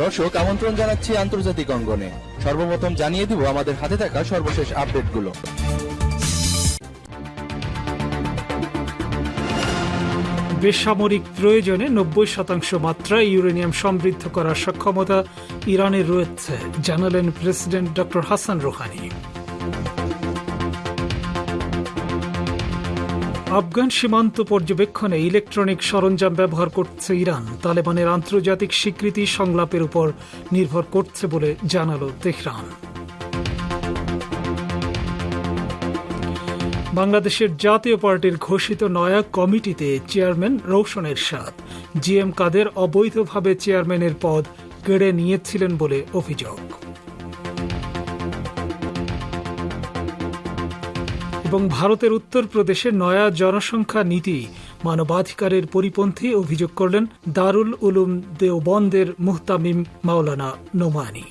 দর্শক, আমন্ত্রণ জানাচ্ছি আন্তর্জাতিক অঙ্গনে। সর্বপ্রথম জানিয়ে দিব আমাদের হাতে থাকা সর্বশেষ আপডেটগুলো। বেসামরিক প্রয়োজনে নব্বই শতাংশ মাত্রায় ইউরেনিয়াম সমৃদ্ধ করার সক্ষমতা ইরানের রয়েছে, জানালেন প্রেসিডেন্ট ড হাসান রোহানি। আফগান সীমান্ত পর্যবেক্ষণে ইলেকট্রনিক সরঞ্জাম ব্যবহার করছে ইরান। তালেবানের আন্তর্জাতিক স্বীকৃতি সংলাপের উপর নির্ভর করছে বলে জানালো তেহরান। বাংলাদেশের জাতীয় পার্টির ঘোষিত নয়া কমিটিতে চেয়ারম্যান রৌশন এরশাদ জি এম কাদের অবৈধভাবে চেয়ারম্যানের পদ কেড়ে নিয়েছিলেন বলে অভিযোগ। এবং ভারতের উত্তরপ্রদেশে নয়া জনসংখ্যা নীতি মানবাধিকারের পরিপন্থী অভিযোগ করলেন দারুল উলুম দেওবন্দের মুহতামিম মাওলানা নোমানি।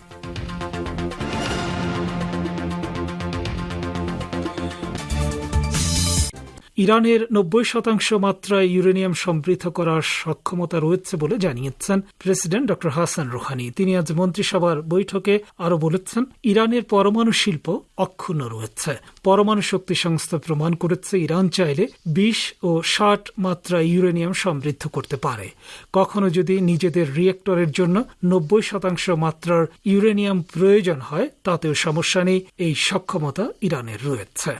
ইরানের নব্বই শতাংশ মাত্রায় ইউরেনিয়াম সমৃদ্ধ করার সক্ষমতা রয়েছে বলে জানিয়েছেন প্রেসিডেন্ট ড. হাসান রোহানি। তিনি আজ মন্ত্রিসভার বৈঠকে আরও বলেছেন, ইরানের পরমাণু শিল্প অক্ষুণ্ণ রয়েছে। পরমাণু শক্তি সংস্থা প্রমাণ করেছে, ইরান চাইলে বিশ ও ষাট মাত্রা ইউরেনিয়াম সমৃদ্ধ করতে পারে। কখনো যদি নিজেদের রিয়েক্টরের জন্য নব্বই শতাংশ মাত্রার ইউরেনিয়াম প্রয়োজন হয়, তাতেও সমস্যা নেই, এই সক্ষমতা ইরানের রয়েছে।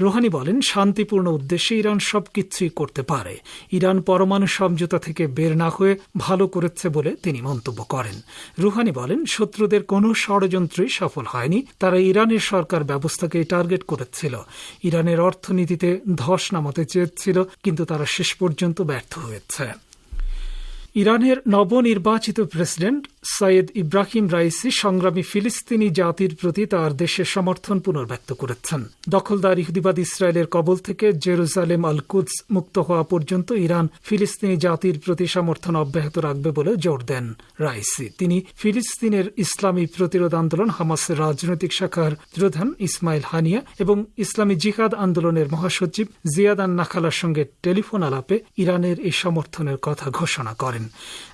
রোহানি বলেন, শান্তিপূর্ণ উদ্দেশ্যে ইরান সবকিছুই করতে পারে। ইরান পরমাণু সমঝোতা থেকে বের না হয়ে ভালো করেছে বলে তিনি মন্তব্য করেন। রুহানি বলেন, শত্রুদের কোনো ষড়যন্ত্রই সফল হয়নি। তারা ইরানের সরকার ব্যবস্থাকে টার্গেট করেছিল ইরানের অর্থনীতিতে ধস নামাতে চেয়েছিল, কিন্তু তারা শেষ পর্যন্ত ব্যর্থ হয়েছে। ইরানের নবনির্বাচিত প্রেসিডেন্ট সৈয়দ ইব্রাহিম রাইসি সংগ্রামী ফিলিস্তিনি জাতির প্রতি তার দেশের সমর্থন পুনর্ব্যক্ত করেছেন। দখলদার ইহুদিবাদ ইসরায়েলের কবল থেকে জেরুজালেম আল কুদস মুক্ত হওয়া পর্যন্ত ইরান ফিলিস্তিনি জাতির প্রতি সমর্থন অব্যাহত রাখবে বলে জোর দেন রাইসি। তিনি ফিলিস্তিনের ইসলামী প্রতিরোধ আন্দোলন হামাসের রাজনৈতিক শাখার প্রধান ইসমাইল হানিয়া এবং ইসলামী জিহাদ আন্দোলনের মহাসচিব জিয়াদ জিয়াদান নাখালার সঙ্গে টেলিফোন আলাপে ইরানের এই সমর্থনের কথা ঘোষণা করেন।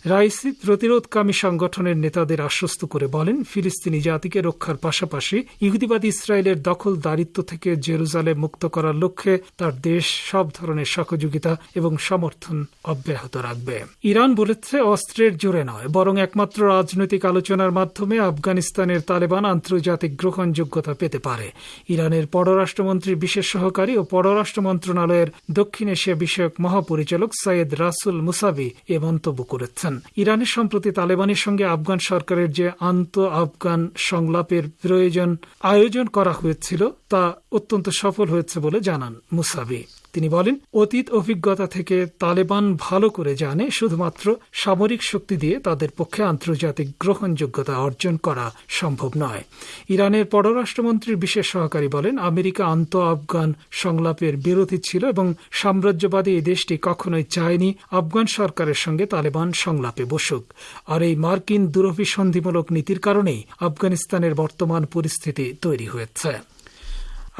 রাইসি প্রতিরোধকামী সংগঠনের নেতাদের আশ্বস্ত করে বলেন, ফিলিস্তিনি জাতিকে রক্ষার পাশাপাশি ইহুদিবাদ ইসরায়েলের দখল দারিত্ব থেকে জেরুজালেম মুক্ত করার লক্ষ্যে তার দেশ সব ধরনের সহযোগিতা এবং সমর্থন অব্যাহত রাখবে। ইরান বলেছে অস্ত্রের জোরে নয়, বরং একমাত্র রাজনৈতিক আলোচনার মাধ্যমে আফগানিস্তানের তালেবান আন্তর্জাতিক গ্রহণযোগ্যতা পেতে পারে। ইরানের পররাষ্ট্রমন্ত্রীর বিশেষ সহকারী ও পররাষ্ট্র মন্ত্রণালয়ের দক্ষিণ এশিয়া বিষয়ক মহাপরিচালক সৈয়দ রাসুল মুসাবি এ মন্তব্য করেছেন। ইরানের সম্প্রতি তালেবানের সঙ্গে আফগান সরকারের যে আন্ত আফগান সংলাপের প্রয়োজন আয়োজন করা হয়েছিল তা অত্যন্ত সফল হয়েছে বলে জানান মুসাবি। তিনি বলেন, অতীত অভিজ্ঞতা থেকে তালেবান ভালো করে জানে শুধুমাত্র সামরিক শক্তি দিয়ে তাদের পক্ষে আন্তর্জাতিক গ্রহণযোগ্যতা অর্জন করা সম্ভব নয়। ইরানের পররাষ্ট্রমন্ত্রীর বিশেষ সহকারী বলেন, আমেরিকা আন্ত আফগান সংলাপের বিরোধী ছিল এবং সাম্রাজ্যবাদী এই দেশটি কখনোই চায়নি আফগান সরকারের সঙ্গে তালেবান সংলাপে বসুক। আর এই মার্কিন দুরভিসন্ধিমূলক নীতির কারণেই আফগানিস্তানের বর্তমান পরিস্থিতি তৈরি হয়েছে।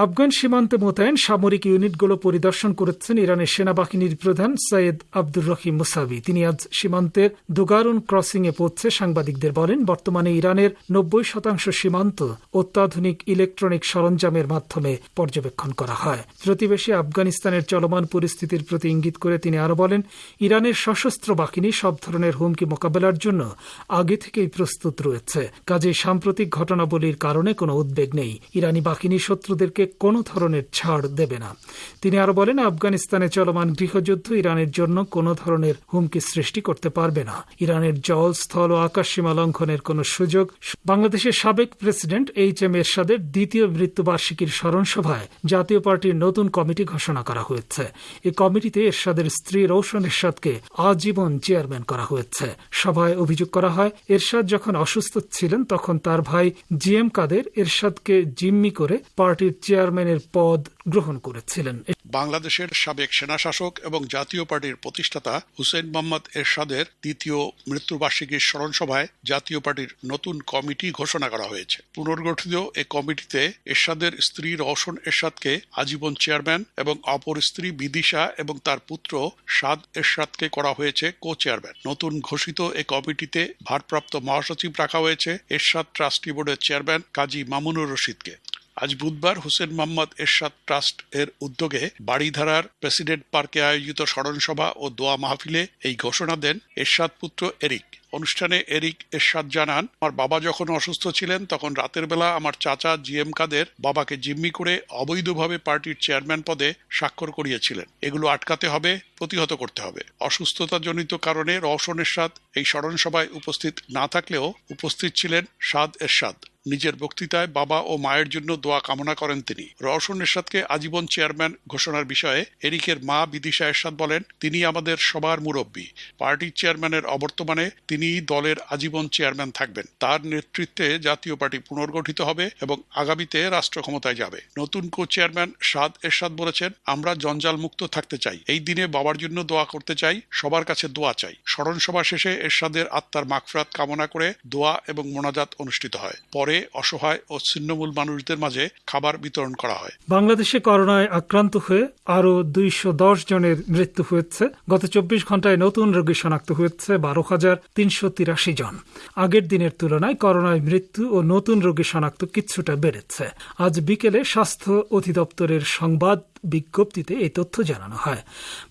আফগান সীমান্তে মোতায়েন সামরিক ইউনিটগুলো পরিদর্শন করেছেন ইরানের সেনাবাহিনীর প্রধান সৈয়দ আব্দুর রহিম মুসাবি। তিনি আজ সীমান্তের দুগারুন ক্রসিং এ পৌঁছে সাংবাদিকদের বলেন, বর্তমানে ইরানের নব্বই শতাংশ সীমান্ত অত্যাধুনিক ইলেকট্রনিক সরঞ্জামের মাধ্যমে পর্যবেক্ষণ করা হয়। প্রতিবেশী আফগানিস্তানের চলমান পরিস্থিতির প্রতি ইঙ্গিত করে তিনি আরও বলেন, ইরানের সশস্ত্র বাহিনী সব ধরনের হুমকি মোকাবেলার জন্য আগে থেকেই প্রস্তুত রয়েছে। কাজে সাম্প্রতিক ঘটনাবলীর কারণে কোনো উদ্বেগ নেই। ইরানি বাহিনী শত্রুদেরকে কোনো ধরনের ছাড় দেবে না। তিনি আরও বলেন, আফগানিস্তানে চলমান গৃহযুদ্ধ ইরানের জন্য কোনো ধরনের হুমকি সৃষ্টি করতে পারবে না। ইরানের জল স্থল ও আকাশ সীমা লঙ্ঘনের কোনো সুযোগ বাংলাদেশের সাবেক প্রেসিডেন্ট এইচ এম এরশাদের দ্বিতীয় মৃত্যুবার্ষিকীর স্মরণ সভায় জাতীয় পার্টির নতুন কমিটি ঘোষণা করা হয়েছে। এই কমিটিতে এরশাদের স্ত্রী রৌশন এরশাদকে আজীবন চেয়ারম্যান করা হয়েছে। সভায় অভিযোগ করা হয়, এরশাদ যখন অসুস্থ ছিলেন, তখন তার ভাই জি এম কাদের এরশাদকে জিম্মি করে পার্টির চেয়ার চেয়ারম্যানের পদ গ্রহণ করেছিলেন। বাংলাদেশের সাবেক সেনাশাসক এবং জাতীয় পার্টির প্রতিষ্ঠাতা হুসেন মোহাম্মদ এরশাদের দ্বিতীয় মৃত্যুবার্ষিকীর স্মরণ সভায় জাতীয় পার্টির নতুন কমিটি ঘোষণা করা হয়েছে। পুনর্গঠিত এ কমিটিতে এরশাদের স্ত্রী রওশন এরশাদকে আজীবন চেয়ারম্যান এবং অপর স্ত্রী বিদিশা এবং তার পুত্র সাদ এরশাদকে করা হয়েছে কো চেয়ারম্যান নতুন ঘোষিত এ কমিটিতে ভারপ্রাপ্ত মহাসচিব রাখা হয়েছে এরশাদ ট্রাস্টি বোর্ডের চেয়ারম্যান কাজী মামুনুর রশিদকে। আজ বুধবার হোসেন মোহাম্মদ এরশাদ ট্রাস্ট এর উদ্যোগে বাড়িধারার প্রেসিডেন্ট পার্কে আয়োজিত স্মরণসভা ও দোয়া মাহফিলে এই ঘোষণা দেন এরশাদ পুত্র এরিক। অনুষ্ঠানে এরিক এরশাদ জানান, আমার বাবা যখন অসুস্থ ছিলেন, তখন রাতের বেলা আমার চাচা জি এম কাদের বাবাকে জিম্মি করে অবৈধভাবে পার্টির চেয়ারম্যান পদে স্বাক্ষর করিয়েছিলেন। এগুলো আটকাতে হবে, প্রতিহত করতে হবে। অসুস্থতাজনিত কারণে রওশন এরশাদ এই স্মরণসভায় উপস্থিত না থাকলেও উপস্থিত ছিলেন সাদ এরশাদ। নিজের বক্তৃতায় বাবা ও মায়ের জন্য দোয়া কামনা করেন তিনি। রওশন এরশাদকে আজীবন চেয়ারম্যান ঘোষণার বিষয়ে এরিকের মা বিদিশা এরশাদ বলেন, তিনি আমাদের সবার মুরব্বী। পার্টির চেয়ারম্যানের অবর্তমানে তিনি দলের আজীবন চেয়ারম্যান থাকবেন। তার নেতৃত্বে জাতীয় পার্টি পুনর্গঠিত হবে এবং আগামীতে রাষ্ট্র ক্ষমতায় যাবে। নতুন কো চেয়ারম্যান সাদ এরশাদ বলেছেন, আমরা জঞ্জাল মুক্ত থাকতে চাই। এই দিনে বাবার জন্য দোয়া করতে চাই, সবার কাছে দোয়া চাই। স্মরণ সভা শেষে এরশাদের আত্মার মাগফরাত কামনা করে দোয়া এবং মোনাজাত অনুষ্ঠিত হয়। পরে অসহায় ও ছিন্নমূল মানুষদের মাঝে খাবার বিতরণ করা হয়। বাংলাদেশে করোনায় আক্রান্ত হয়ে আরও দুইশো দশ জনের মৃত্যু হয়েছে। গত চব্বিশ ঘন্টায় নতুন রোগী শনাক্ত হয়েছে বারো হাজার তিনশো তিরাশি জন। আগের দিনের তুলনায় করোনায় মৃত্যু ও নতুন রোগী শনাক্ত কিছুটা বেড়েছে। আজ বিকেলে স্বাস্থ্য অধিদপ্তরের সংবাদ বিজ্ঞপ্তিতে এই তথ্য জানানো হয়।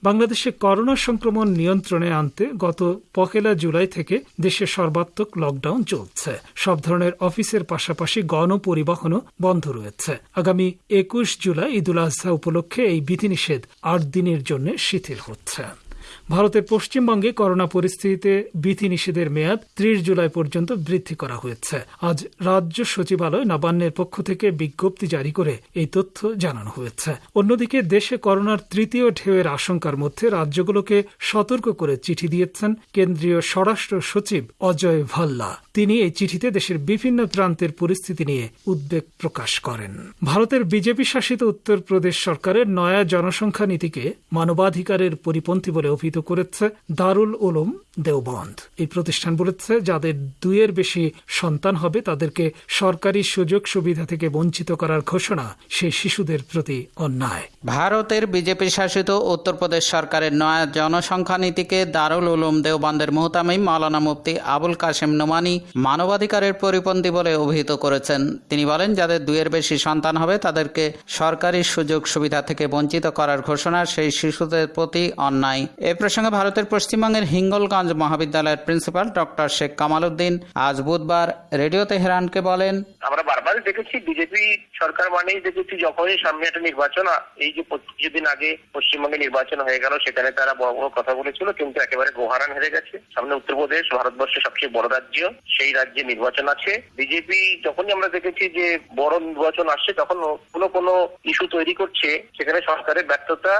বাংলাদেশে করোনা সংক্রমণ নিয়ন্ত্রণে আনতে গত পহেলা জুলাই থেকে দেশে সর্বাত্মক লকডাউন চলছে। সব ধরনের অফিসের পাশাপাশি গণপরিবহনও বন্ধ রয়েছে। আগামী একুশ জুলাই ঈদুল আজহা উপলক্ষে এই বিধিনিষেধ আট দিনের জন্য শিথিল হচ্ছে। ভারতের পশ্চিমবঙ্গে করোনা পরিস্থিতিতে বিধিনিষেধের মেয়াদ ত্রিশ জুলাই পর্যন্ত বৃদ্ধি করা হয়েছে। আজ রাজ্য সচিবালয় নবান্নের পক্ষ থেকে বিজ্ঞপ্তি জারি করে এই তথ্য জানানো হয়েছে। অন্যদিকে দেশে করোনার তৃতীয় ঢেউয়ের আশঙ্কার মধ্যে রাজ্যগুলোকে সতর্ক করে চিঠি দিয়েছেন কেন্দ্রীয় স্বরাষ্ট্র সচিব অজয় ভাল্লা। তিনি এই চিঠিতে দেশের বিভিন্ন প্রান্তের পরিস্থিতি নিয়ে উদ্বেগ প্রকাশ করেন। ভারতের বিজেপি শাসিত উত্তরপ্রদেশ সরকারের নয়া জনসংখ্যা নীতিকে মানবাধিকারের পরিপন্থী বলে অভিহিত করেছে দারুল উলুম দেওবন্ধ এই প্রতিষ্ঠান বলেছে, যাদের দুইয়ের বেশি সন্তান হবে, তাদেরকে সরকারি সুযোগ সুবিধা থেকে বঞ্চিত করার ঘোষণা সেই শিশুদের প্রতি অন্যায়। ভারতের বিজেপি শাসিত উত্তরপ্রদেশ সরকারের নয়া জনসংখ্যা নীতিকে দারুল উলুম দেওবন্দের মোহতামিম মাওলানা মুফতি আবুল কাশেম নোমানি মানবাধিকারের পরিপন্থী বলে অভিহিত করেছেন। তিনি বলেন, যাদের দুইয়ের বেশি সন্তান হবে, তাদেরকে সরকারি সুযোগ সুবিধা থেকে বঞ্চিত করার ঘোষণা সেই শিশুদের প্রতি অন্যায়। এ প্রসঙ্গে ভারতের পশ্চিমবঙ্গের হিঙ্গলগঞ্জ মহাবিদ্যালয়ের প্রিন্সিপাল ডক্টর শেখ কামাল উদ্দিন আজ বুধবার রেডিও তেহরানকে বলেন আমরা দেখেছি বিজেপি সরকার মানেই দেখেছি যখনই সামনে একটা নির্বাচন এই যে কিছুদিন আগে পশ্চিমবঙ্গে নির্বাচন হয়ে গেল, সেখানে তারা বড় বড় কথা বলেছিল, কিন্তু একেবারে গোহারান হেরে গেছে। সামনে উত্তরপ্রদেশ, ভারতবর্ষের সবচেয়ে বড় রাজ্য, সেই রাজ্যে নির্বাচন আছে। বিজেপি যখনই আমরা দেখেছি যে বড় নির্বাচন আসছে তখন কোনো কোনো ইস্যু তৈরি করছে, সেখানে সরকারের ব্যর্থতা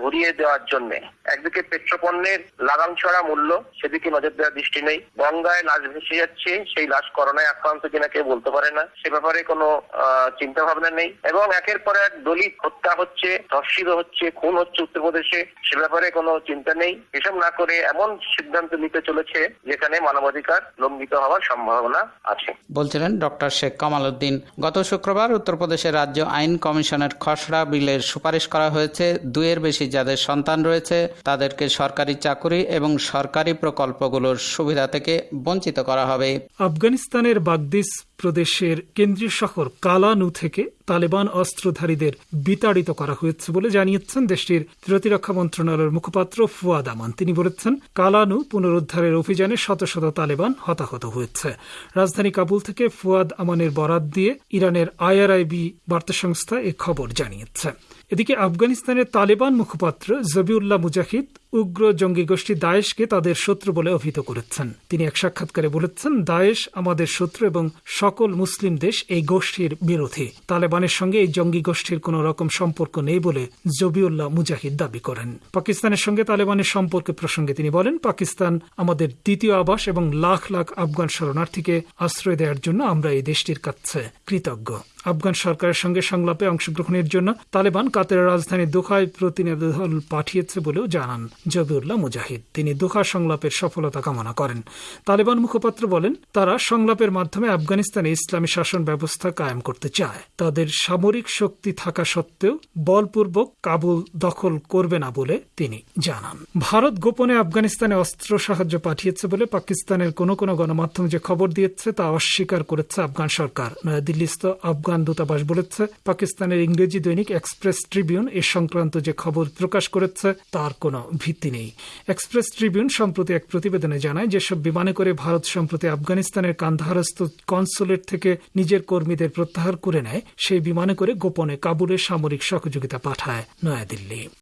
ঘুরিয়ে দেওয়ার জন্য। একদিকে পেট্রোপণ্যের লাগাম ছড়া মূল্য, সেদিকে নজর দেওয়ার দৃষ্টি নেই। গঙ্গায় লাশ ভেসে যাচ্ছে, সেই লাশ করোনায় আক্রান্ত কিনা কেউ বলতে পারে না। সে ব্যাপারে কোনো চিন্তা ভাবনা নেই। এবং একের পর এক দলিত হত্যা হচ্ছে ধর্ষিত হচ্ছে খুন হচ্ছে উত্তরপ্রদেশে সে ব্যাপারে কোনো চিন্তা নেই। এসব না করে এমন সিদ্ধান্ত নিতে চলেছে যেখানে মানবাধিকার লঙ্ঘিত হওয়ার সম্ভাবনা আছে। বলছিলেন ডক্টর শেখ কামাল উদ্দিন। গত শুক্রবার উত্তরপ্রদেশের রাজ্য আইন কমিশনের খসড়া বিলের সুপারিশ করা হয়েছে। দুইয়ের বেশি যাদের সন্তান রয়েছে তাদেরকে সরকারি চাকুরি এবং সরকারি প্রকল্পগুলোর সুবিধা থেকে বঞ্চিত করা হবে। আফগানিস্তানের বাগদিস প্রদেশের কেন্দ্রীয় শহর কালানু থেকে তালেবান অস্ত্রধারীদের বিতাড়িত করা হয়েছে বলে জানিয়েছেন দেশটির প্রতিরক্ষা মন্ত্রণালয়ের মুখপাত্র ফুয়াদ আমান। তিনি বলেছেন, কালানু পুনরুদ্ধারের অভিযানে শত শত তালেবান হতাহত হয়েছে। রাজধানী কাবুল থেকে ফুয়াদ আমানের বরাত দিয়ে ইরানের আইআরআইবি বার্তা সংস্থা এ খবর জানিয়েছে। এদিকে আফগানিস্তানের তালেবান মুখপাত্র জবিউল্লাহ মুজাহিদ উগ্র জঙ্গি গোষ্ঠী দায়েশকে তাদের শত্রু বলে অভিহিত করেছেন। তিনি এক সাক্ষাৎকারে বলেছেন, দায়েশ আমাদের শত্রু এবং সকল মুসলিম দেশ এই গোষ্ঠীর বিরোধী। তালেবানের সঙ্গে এই জঙ্গি গোষ্ঠীর কোন রকম সম্পর্ক নেই বলে জবিউল্লাহ মুজাহিদ দাবি করেন। পাকিস্তানের সঙ্গে তালেবানের সম্পর্কের প্রসঙ্গে তিনি বলেন, পাকিস্তান আমাদের দ্বিতীয় আবাস এবং লাখ লাখ আফগান শরণার্থীকে আশ্রয় দেওয়ার জন্য আমরা এই দেশটির কাছে কৃতজ্ঞ। আফগান সরকারের সঙ্গে সংলাপে অংশগ্রহণের জন্য তালেবান কাতারের রাজধানী দোহায় প্রতিনিধি দল পাঠিয়েছে বলেও জানান জবিউল্লাহ মুজাহিদ। তিনি দোহা সংলাপের সফলতা কামনা করেন। তালেবান মুখপাত্র বলেন, তারা সংলাপের মাধ্যমে আফগানিস্তানে ইসলামী শাসন ব্যবস্থা কায়েম করতে চায়। তাদের সামরিক শক্তি থাকা সত্ত্বেও বলপূর্বক কাবুল দখল করবে না বলে তিনি জানান। ভারত গোপনে আফগানিস্তানে অস্ত্র সাহায্য পাঠিয়েছে বলে পাকিস্তানের কোনো কোনো গণমাধ্যম যে খবর দিয়েছে তা অস্বীকার করেছে আফগান সরকার। নয়াদিল্লিস্থ আফগান দূতাবাস বলেছে, পাকিস্তানের ইংরেজি দৈনিক এক্সপ্রেস ট্রিবিউন এ সংক্রান্ত যে খবর প্রকাশ করেছে, তার কোনো ভিত্তি নেই। এক্সপ্রেস ট্রিবিউন সম্প্রতি এক প্রতিবেদনে জানায়, যেসব বিমানে করে ভারত সম্প্রতি আফগানিস্তানের কান্ধারস্থ কনসুলেট থেকে নিজের কর্মীদের প্রত্যাহার করে নেয়, সেই বিমানে করে গোপনে কাবুলে সামরিক সহযোগিতা পাঠায় নয়াদিল্লি।